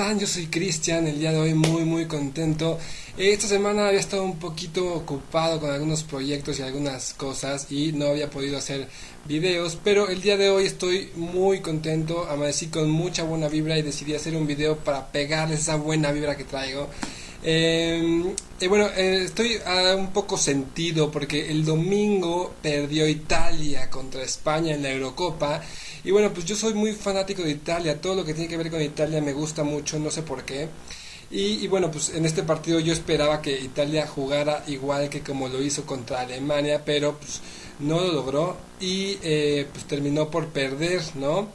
están? Yo soy Cristian, el día de hoy muy muy contento. Esta semana había estado un poquito ocupado con algunos proyectos y algunas cosas y no había podido hacer videos, pero el día de hoy estoy muy contento, amanecí con mucha buena vibra y decidí hacer un video para pegarles esa buena vibra que traigo. Eh, bueno, estoy un poco sentido porque el domingo perdió Italia contra España en la Eurocopa. Y bueno, pues yo soy muy fanático de Italia, todo lo que tiene que ver con Italia me gusta mucho, no sé por qué. Y, y, bueno, pues en este partido yo esperaba que Italia jugara igual que como lo hizo contra Alemania, pero pues no lo logró y eh, pues terminó por perder, ¿no?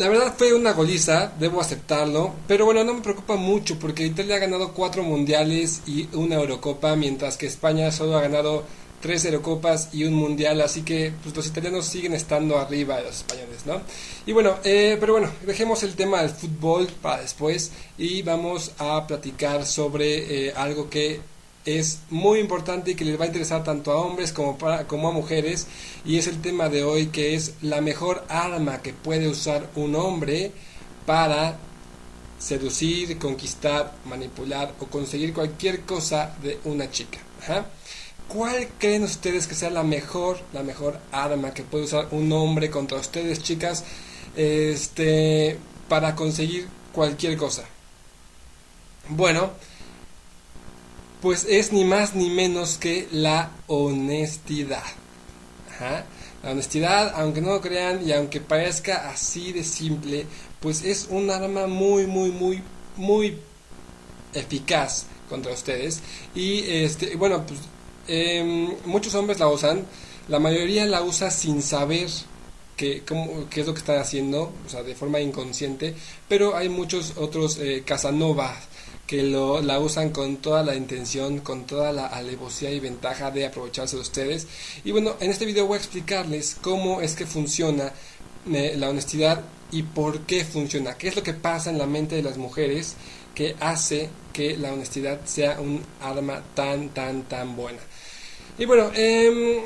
La verdad fue una goliza, debo aceptarlo, pero bueno, no me preocupa mucho porque Italia ha ganado cuatro mundiales y una Eurocopa, mientras que España solo ha ganado tres Eurocopas y un Mundial, así que pues, los italianos siguen estando arriba de los españoles, ¿no? Y bueno, eh, pero bueno, dejemos el tema del fútbol para después y vamos a platicar sobre eh, algo que es muy importante y que les va a interesar tanto a hombres como, para, como a mujeres y es el tema de hoy que es la mejor arma que puede usar un hombre para seducir, conquistar, manipular o conseguir cualquier cosa de una chica. ¿Cuál creen ustedes que sea la mejor, la mejor arma que puede usar un hombre contra ustedes, chicas, este, para conseguir cualquier cosa? Bueno, pues es ni más ni menos que la honestidad. La honestidad, aunque no lo crean y aunque parezca así de simple, pues es un arma muy, muy, muy, muy eficaz contra ustedes. Y este, bueno, pues eh, muchos hombres la usan, la mayoría la usa sin saber cómo, qué es lo que están haciendo, o sea, de forma inconsciente, pero hay muchos otros eh, Casanova que lo, la usan con toda la intención, con toda la alevosía y ventaja de aprovecharse de ustedes. Y bueno, en este video voy a explicarles cómo es que funciona eh, la honestidad y por qué funciona, qué es lo que pasa en la mente de las mujeres que hace que la honestidad sea un arma tan, tan, tan buena. Y bueno, eh,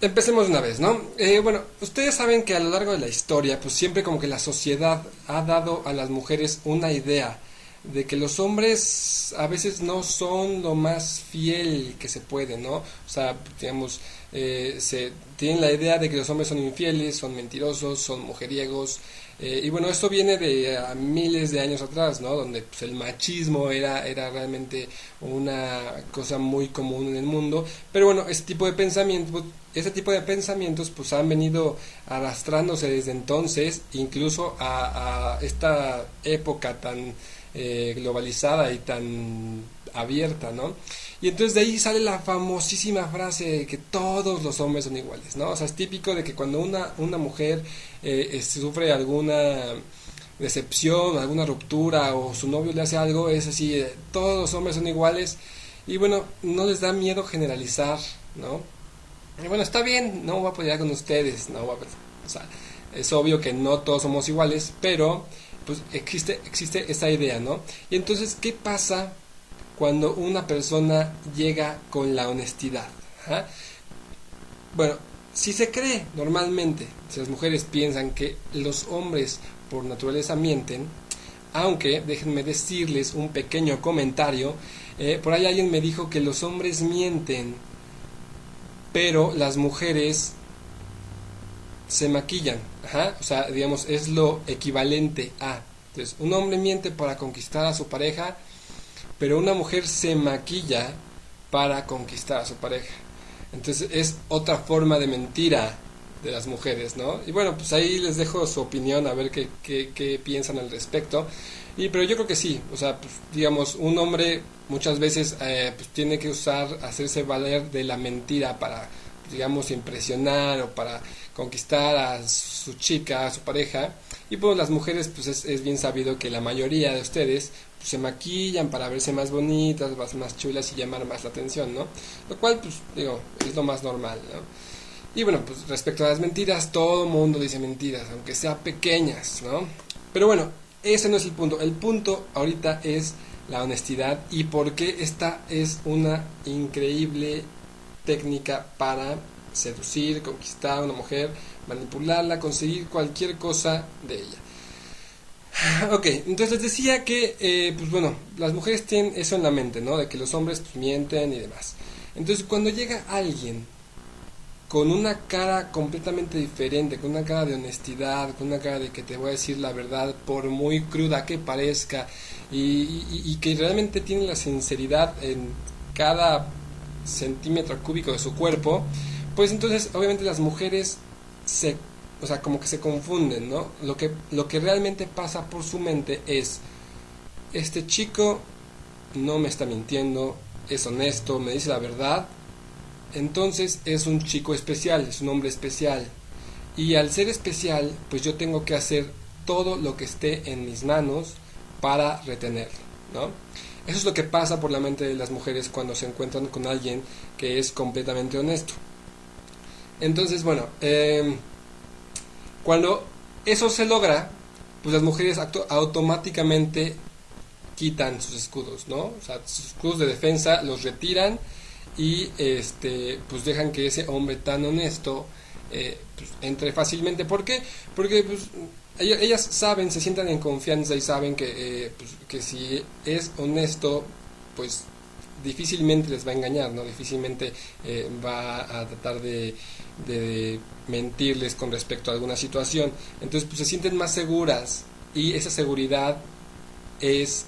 empecemos una vez, ¿no? Eh, bueno, ustedes saben que a lo largo de la historia, pues siempre como que la sociedad ha dado a las mujeres una idea de que los hombres a veces no son lo más fiel que se puede, ¿no? O sea, digamos, eh, se tienen la idea de que los hombres son infieles, son mentirosos, son mujeriegos, eh, y bueno, esto viene de a miles de años atrás, ¿no? Donde pues, el machismo era, era realmente una cosa muy común en el mundo. Pero bueno, ese tipo de pensamientos, ese tipo de pensamientos pues han venido arrastrándose desde entonces, incluso a, a esta época tan eh, globalizada y tan abierta, ¿no? Y entonces de ahí sale la famosísima frase de que todos los hombres son iguales, ¿no? O sea, es típico de que cuando una, una mujer eh, sufre alguna decepción, alguna ruptura o su novio le hace algo, es así, eh, todos los hombres son iguales y bueno, no les da miedo generalizar, ¿no? Y bueno, está bien, no voy a apoyar con ustedes, no voy a, o sea, es obvio que no todos somos iguales, pero pues existe, existe esa idea, ¿no? Y entonces, ¿qué pasa cuando una persona llega con la honestidad? ¿Ah? Bueno, si se cree normalmente, si las mujeres piensan que los hombres por naturaleza mienten, aunque déjenme decirles un pequeño comentario, eh, por ahí alguien me dijo que los hombres mienten, pero las mujeres se maquillan. O sea, digamos, es lo equivalente a. Entonces, un hombre miente para conquistar a su pareja, pero una mujer se maquilla para conquistar a su pareja. Entonces, es otra forma de mentira de las mujeres, ¿no? Y bueno, pues ahí les dejo su opinión, a ver qué, qué, piensan al respecto. Y, pero yo creo que sí, o sea, pues, digamos, un hombre muchas veces eh, pues, tiene que usar, hacerse valer de la mentira para digamos, impresionar o para conquistar a su chica, a su pareja. Y pues las mujeres, pues es, bien sabido que la mayoría de ustedes se maquillan para verse más bonitas, más chulas y llamar más la atención, ¿no? Lo cual, pues, digo, es lo más normal, ¿no? Y bueno, pues respecto a las mentiras, todo mundo dice mentiras, aunque sean pequeñas, ¿no? Pero bueno, ese no es el punto. El punto ahorita es la honestidad y por qué esta es una increíble técnica para seducir, conquistar a una mujer, manipularla, conseguir cualquier cosa de ella. Ok, entonces les decía que, eh, pues bueno, las mujeres tienen eso en la mente, ¿no? De que los hombres pues, mienten y demás. Entonces cuando llega alguien con una cara completamente diferente, con una cara de honestidad, con una cara de que te voy a decir la verdad, por muy cruda que parezca, y, que realmente tiene la sinceridad en cada centímetro cúbico de su cuerpo, pues entonces obviamente las mujeres se, o sea, como que se confunden, ¿no? Lo que, lo que realmente pasa por su mente es, este chico no me está mintiendo, es honesto, me dice la verdad, entonces es un chico especial, es un hombre especial. Y al ser especial, pues yo tengo que hacer todo lo que esté en mis manos para retenerlo, ¿no? Eso es lo que pasa por la mente de las mujeres cuando se encuentran con alguien que es completamente honesto. Entonces, bueno, em, cuando eso se logra, pues las mujeres automáticamente quitan sus escudos, ¿no? O sea, sus escudos de defensa los retiran y este pues dejan que ese hombre tan honesto eh, pues, entre fácilmente. ¿Por qué? Porque pues, ellas saben, se sientan en confianza y saben que, eh, pues, que si es honesto, pues difícilmente les va a engañar, ¿no? Difícilmente eh, va a tratar de, de, mentirles con respecto a alguna situación. Entonces, pues se sienten más seguras y esa seguridad es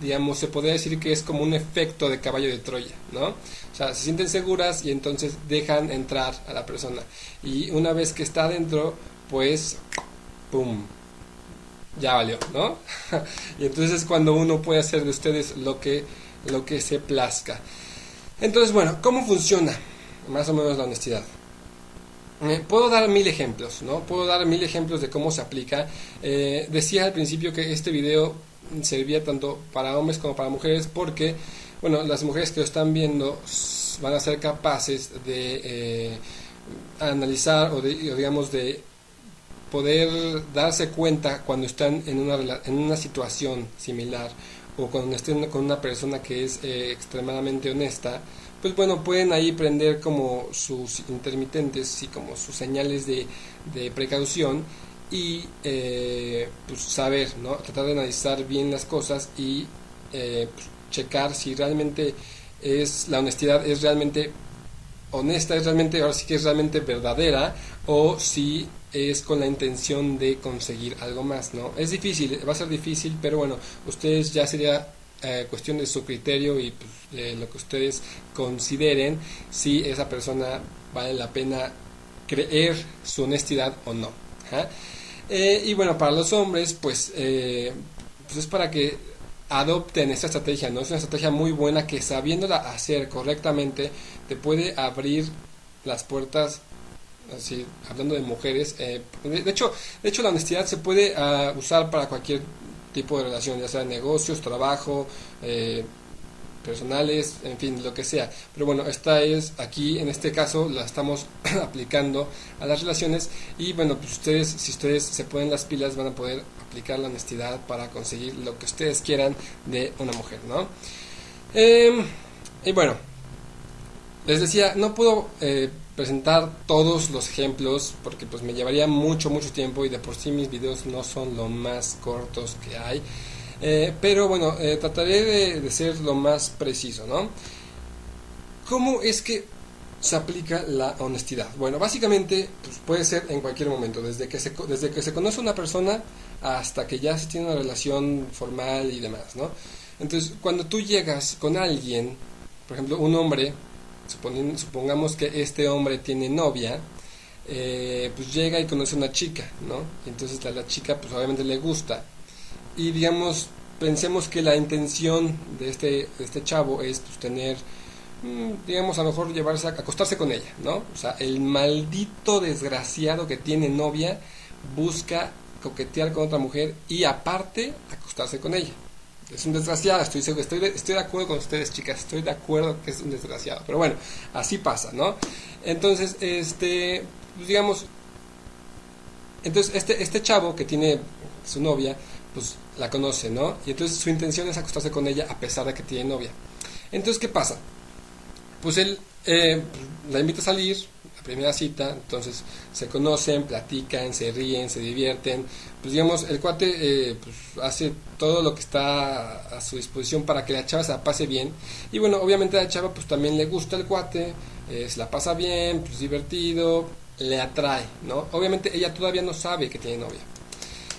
digamos, se podría decir que es como un efecto de caballo de Troya, ¿no? O sea, se sienten seguras y entonces dejan entrar a la persona. Y una vez que está adentro, pues, ¡pum! Ya valió, ¿no? y entonces es cuando uno puede hacer de ustedes lo que, lo que se plazca. Entonces, bueno, ¿cómo funciona más o menos la honestidad? Puedo dar mil ejemplos, ¿no? Puedo dar mil ejemplos de cómo se aplica. Eh, decía al principio que este video servía tanto para hombres como para mujeres porque, bueno, las mujeres que lo están viendo van a ser capaces de eh, analizar o, de, digamos de poder darse cuenta cuando están en una, en una situación similar o cuando estén con una persona que es eh, extremadamente honesta, pues bueno, pueden ahí prender como sus intermitentes y como sus señales de, precaución y eh, pues saber, ¿no? tratar de analizar bien las cosas y eh, pues, checar si realmente es la honestidad es realmente honesta, es realmente, ahora sí que es realmente verdadera o si es con la intención de conseguir algo más, ¿no? Es difícil, va a ser difícil, pero bueno, ustedes ya sería eh, cuestión de su criterio y pues, lo que ustedes consideren si esa persona vale la pena creer su honestidad o no. Eh, y bueno, para los hombres, pues, eh, pues es para que adopten esta estrategia, ¿no? Es una estrategia muy buena que sabiéndola hacer correctamente te puede abrir las puertas así hablando de mujeres eh, de hecho de hecho la honestidad se puede ah, usar para cualquier tipo de relación ya sea negocios trabajo eh, personales, en fin, lo que sea. Pero bueno, esta es aquí, en este caso, la estamos aplicando a las relaciones y bueno, pues ustedes, si ustedes se ponen las pilas, van a poder aplicar la honestidad para conseguir lo que ustedes quieran de una mujer, ¿no? Em, y bueno, les decía, no puedo eh, presentar todos los ejemplos porque pues me llevaría mucho, mucho tiempo y de por sí mis videos no son lo más cortos que hay. Eh, pero bueno, eh, trataré de, ser lo más preciso, ¿no? ¿Cómo es que se aplica la honestidad? Bueno, básicamente pues, puede ser en cualquier momento, desde que, se, desde que se conoce una persona hasta que ya se tiene una relación formal y demás, ¿no? Entonces, cuando tú llegas con alguien, por ejemplo, un hombre, supongamos que este hombre tiene novia, eh, pues llega y conoce a una chica, ¿no? Entonces a la chica pues obviamente le gusta y digamos, pensemos que la intención de este, este chavo es pues, tener, mm, digamos, a lo mejor llevarse a acostarse con ella, ¿no? O sea, el maldito desgraciado que tiene novia busca coquetear con otra mujer y aparte acostarse con ella. Es un desgraciado, estoy, estoy, estoy de acuerdo con ustedes, chicas, estoy de acuerdo que es un desgraciado. Pero bueno, así pasa, ¿no? Entonces, este, pues, digamos, entonces este, este chavo que tiene su novia, pues la conoce, ¿no? Y entonces su intención es acostarse con ella a pesar de que tiene novia. Entonces, ¿qué pasa? Pues él eh, la invita a salir, primera cita, entonces se conocen, platican, se ríen, se divierten, pues digamos, el cuate eh, pues, hace todo lo que está a su disposición para que la chava se la pase bien, y bueno, obviamente a la chava pues también le gusta el cuate, eh, se la pasa bien, pues divertido, le atrae, ¿no? Obviamente ella todavía no sabe que tiene novia.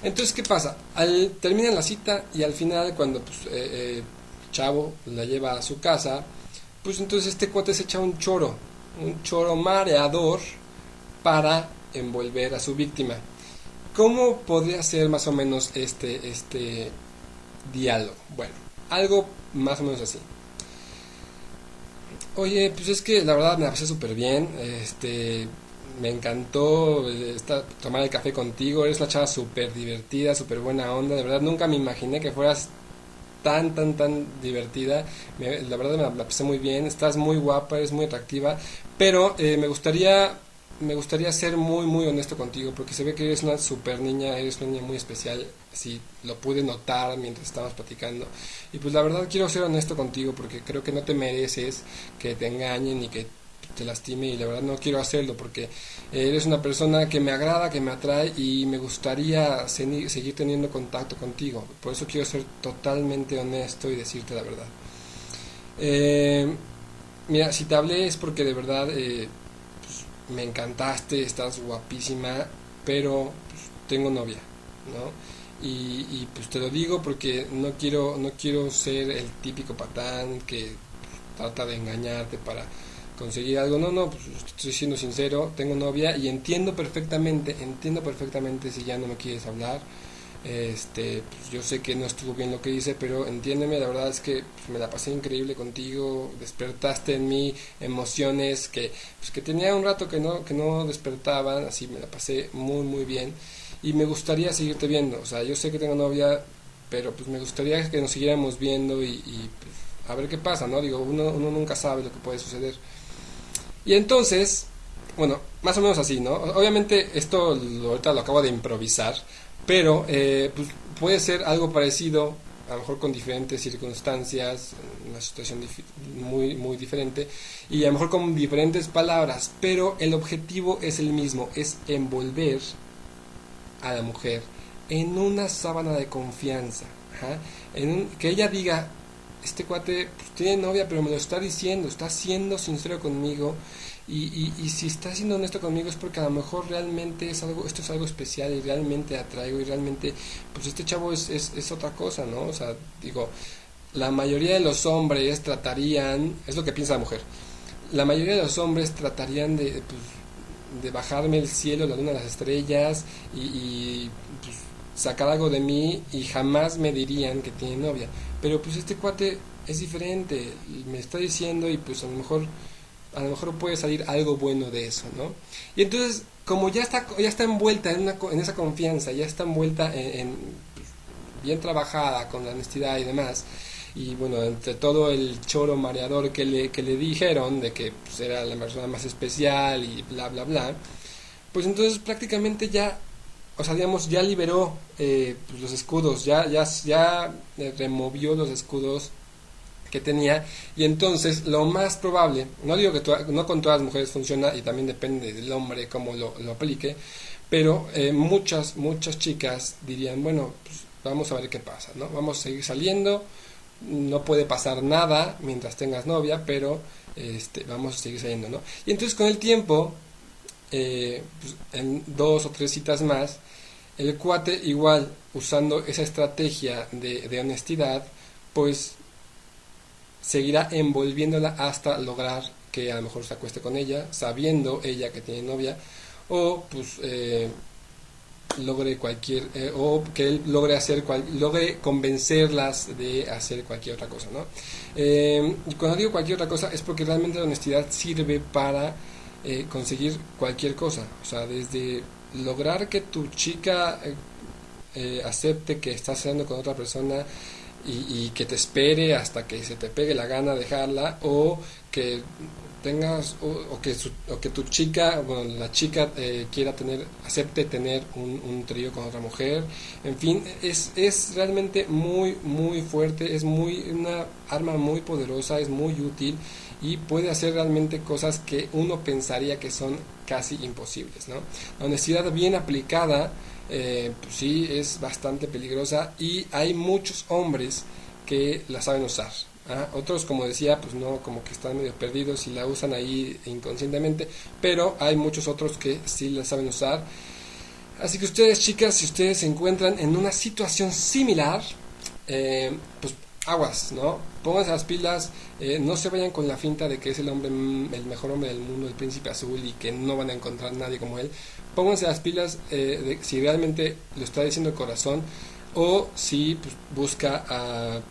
Entonces, ¿qué pasa? Al, terminan la cita y al final, cuando pues, eh, Chavo la lleva a su casa, pues entonces este cuate se echa un choro, un choro mareador para envolver a su víctima. ¿Cómo podría ser más o menos este, este diálogo? Bueno, algo más o menos así. Oye, pues es que la verdad me la pasé súper bien. Este, me encantó eh, tomar el café contigo. Eres una chava súper divertida, súper buena onda. De verdad, nunca me imaginé que fueras tan, tan, tan divertida. la verdad me la, pasé muy bien. Estás muy guapa, eres muy atractiva. Pero eh, me gustaría me gustaría ser muy, muy honesto contigo, porque se ve que eres una super niña, eres una niña muy especial, si lo pude notar mientras estábamos platicando. Y pues la verdad quiero ser honesto contigo, porque creo que no te mereces que te engañen y que te lastime y la verdad no quiero hacerlo porque eres una persona que me agrada, que me atrae y me gustaría seguir teniendo contacto contigo. Por eso quiero ser totalmente honesto y decirte la verdad. Eh, mira, si te hablé es porque de verdad eh, pues, me encantaste, estás guapísima, pero pues, tengo novia, ¿no? Y, y, pues te lo digo porque no quiero no quiero ser el típico patán que trata de engañarte para conseguir algo. No, no, pues estoy siendo sincero, tengo novia y entiendo perfectamente, entiendo perfectamente si ya no me quieres hablar. Este, pues yo sé que no estuvo bien lo que hice, pero entiéndeme, la verdad es que pues, me la pasé increíble contigo, despertaste en mí emociones que, pues, que tenía un rato que no, que no despertaban, así me la pasé muy muy bien y me gustaría seguirte viendo, o sea, yo sé que tengo novia, pero pues me gustaría que nos siguiéramos viendo y, pues, a ver qué pasa, ¿no? Digo, uno, uno nunca sabe lo que puede suceder. Y entonces, bueno, más o menos así, ¿no? Obviamente esto ahorita lo acabo de improvisar, pero eh, pues puede ser algo parecido, a lo mejor con diferentes circunstancias, una situación muy, muy diferente, y a lo mejor con diferentes palabras, pero el objetivo es el mismo, es envolver a la mujer en una sábana de confianza, que ella diga, este cuate pues, tiene novia, pero me lo está diciendo, está siendo sincero conmigo. Y, y, si está siendo honesto conmigo es porque a lo mejor realmente es algo, esto es algo especial y realmente atraigo y realmente, pues este chavo es, es, es otra cosa, ¿no? O sea, digo, la mayoría de los hombres tratarían, es lo que piensa la mujer, la mayoría de los hombres tratarían de, pues, de bajarme el cielo, la luna, las estrellas y, y pues, sacar algo de mí y jamás me dirían que tiene novia. Pero pues este cuate es diferente, me está diciendo y pues a lo mejor a lo mejor puede salir algo bueno de eso, ¿no? Y entonces, como ya está ya está envuelta en, una, en esa confianza, ya está envuelta en, pues, bien trabajada con la honestidad y demás, y bueno, entre todo el choro mareador que le, que le dijeron de que pues, era la persona más especial y bla, bla, bla, pues entonces prácticamente ya o sea, digamos, ya liberó eh, pues, los escudos, ya, ya, ya eh, removió los escudos que tenía y entonces lo más probable, no digo que no con todas las mujeres funciona y también depende del hombre cómo lo, aplique, pero eh, muchas, muchas chicas dirían, bueno, pues vamos a ver qué pasa, ¿no? Vamos a seguir saliendo, no puede pasar nada mientras tengas novia, pero este, vamos a seguir saliendo, ¿no? Y entonces con el tiempo, pues, en dos o tres citas más, el cuate igual, usando esa estrategia de, honestidad, pues seguirá envolviéndola hasta lograr que a lo mejor se acueste con ella, sabiendo ella que tiene novia, o pues eh, logre cualquier, eh, o que él logre hacer, logre convencerlas de hacer cualquier otra cosa, ¿no? Eh, cuando digo cualquier otra cosa es porque realmente la honestidad sirve para conseguir cualquier cosa, o sea, desde lograr que tu chica eh, eh, acepte que estás haciendo con otra persona y, que te espere hasta que se te pegue la gana dejarla o que tengas o, que, o que tu chica, bueno, la chica eh, quiera tener, acepte tener un, un, trío con otra mujer, en fin, es, es realmente muy, muy fuerte, es muy una arma muy poderosa, es muy útil y puede hacer realmente cosas que uno pensaría que son casi imposibles, ¿no? La honestidad bien aplicada, eh, pues sí, es bastante peligrosa y hay muchos hombres que la saben usar, ¿ah? Otros, como decía, pues no, como que están medio perdidos y la usan ahí inconscientemente, pero hay muchos otros que sí la saben usar. Así que ustedes, chicas, si ustedes se encuentran en una situación similar, eh, pues aguas, ¿no? Pónganse las pilas, eh, no se vayan con la finta de que es el hombre, mm, el mejor hombre del mundo, el príncipe azul y que no van a encontrar nadie como él. Pónganse las pilas eh, si realmente lo está diciendo el corazón o si pues, busca a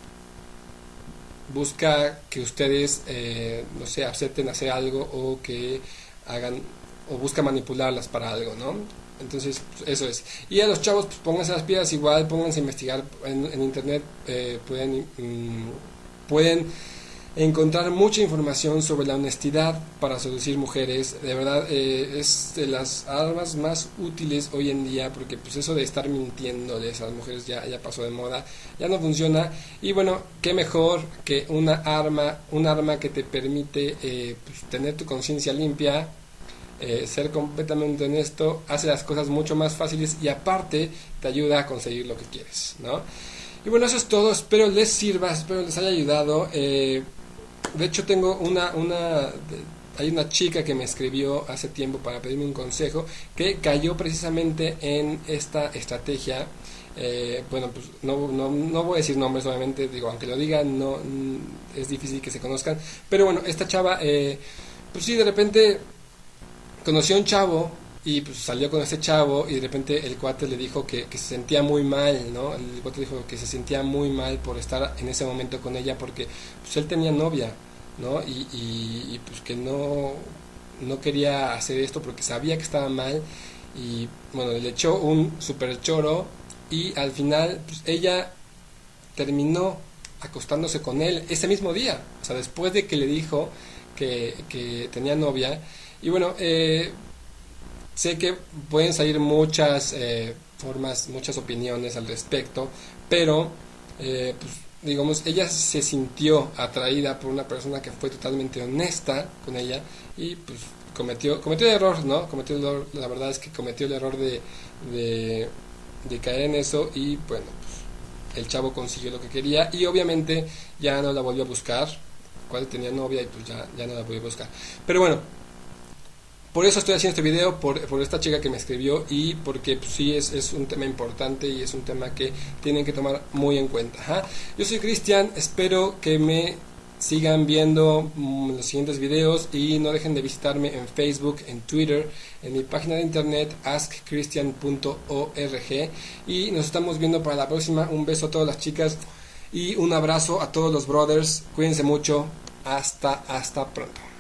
busca que ustedes, eh, no sé, acepten hacer algo o que hagan, o busca manipularlas para algo, ¿no? Entonces, pues, eso es. Y a los chavos, pues pónganse las piedras igual, pónganse a investigar en, internet, eh, pueden, mm, pueden encontrar mucha información sobre la honestidad para seducir mujeres. De verdad, eh, es de las armas más útiles hoy en día porque pues eso de estar mintiéndoles a las mujeres ya, ya pasó de moda, ya no funciona. Y bueno, qué mejor que una arma, un arma que te permite eh, pues, tener tu conciencia limpia, eh, ser completamente honesto, hace las cosas mucho más fáciles y aparte te ayuda a conseguir lo que quieres, ¿no? Y bueno, eso es todo, espero les sirva, espero les haya ayudado. Eh, de hecho, tengo una, una, hay una chica que me escribió hace tiempo para pedirme un consejo que cayó precisamente en esta estrategia. Eh, bueno, pues no, no, no, voy a decir nombres, obviamente, digo, aunque lo digan, no, mm, es difícil que se conozcan. Pero bueno, esta chava, pues sí, de repente conoció a un chavo y pues salió con ese chavo y de repente el cuate le dijo que, se sentía muy mal, ¿no? El cuate dijo que se sentía muy mal por estar en ese momento con ella porque pues él tenía novia, ¿no? Y, y, pues que no, no quería hacer esto porque sabía que estaba mal y bueno, le echó un super choro y al final pues ella terminó acostándose con él ese mismo día, o sea, después de que le dijo que tenía novia y bueno, eh, Sé que pueden salir muchas eh, formas, muchas opiniones al respecto, pero eh, pues, digamos, ella se sintió atraída por una persona que fue totalmente honesta con ella y pues cometió, cometió el error, ¿no? Cometió el error, la verdad es que cometió el error de, de, caer en eso y bueno, pues, el chavo consiguió lo que quería y obviamente ya no la volvió a buscar, cuando tenía novia y pues ya, ya no la volvió a buscar. Pero bueno, por eso estoy haciendo este video, por, esta chica que me escribió y porque pues, sí es, es, un tema importante y es un tema que tienen que tomar muy en cuenta. Yo soy Cristian, espero que me sigan viendo mm, los siguientes videos y no dejen de visitarme en Facebook, en Twitter, en mi página de internet askchristian.org y nos estamos viendo para la próxima. Un beso a todas las chicas y un abrazo a todos los brothers. Cuídense mucho. Hasta, hasta pronto.